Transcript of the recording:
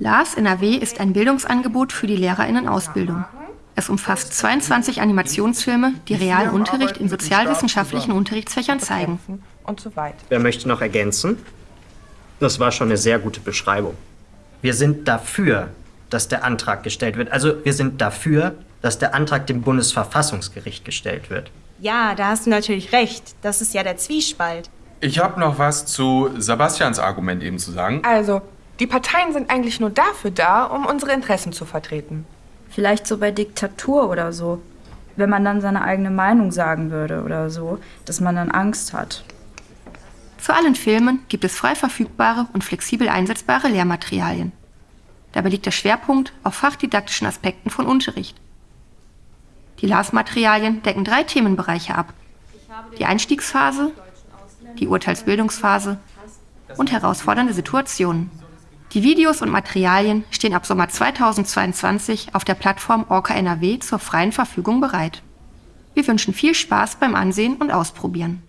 LAS NRW ist ein Bildungsangebot für die LehrerInnen-Ausbildung. Es umfasst 22 Animationsfilme, die realen Unterricht in sozialwissenschaftlichen Unterrichtsfächern zeigen. Wer möchte noch ergänzen? Das war schon eine sehr gute Beschreibung. Wir sind dafür, dass der Antrag gestellt wird. Also wir sind dafür, dass der Antrag dem Bundesverfassungsgericht gestellt wird. Ja, da hast du natürlich recht. Das ist ja der Zwiespalt. Ich habe noch was zu Sebastians Argument eben zu sagen. Also, die Parteien sind eigentlich nur dafür da, um unsere Interessen zu vertreten. Vielleicht so bei Diktatur oder so. Wenn man dann seine eigene Meinung sagen würde oder so, dass man dann Angst hat. Zu allen Filmen gibt es frei verfügbare und flexibel einsetzbare Lehrmaterialien. Dabei liegt der Schwerpunkt auf fachdidaktischen Aspekten von Unterricht. Die LAS-Materialien decken drei Themenbereiche ab. Die Einstiegsphase, die Urteilsbildungsphase und herausfordernde Situationen. Die Videos und Materialien stehen ab Sommer 2022 auf der Plattform Orca NRW zur freien Verfügung bereit. Wir wünschen viel Spaß beim Ansehen und Ausprobieren.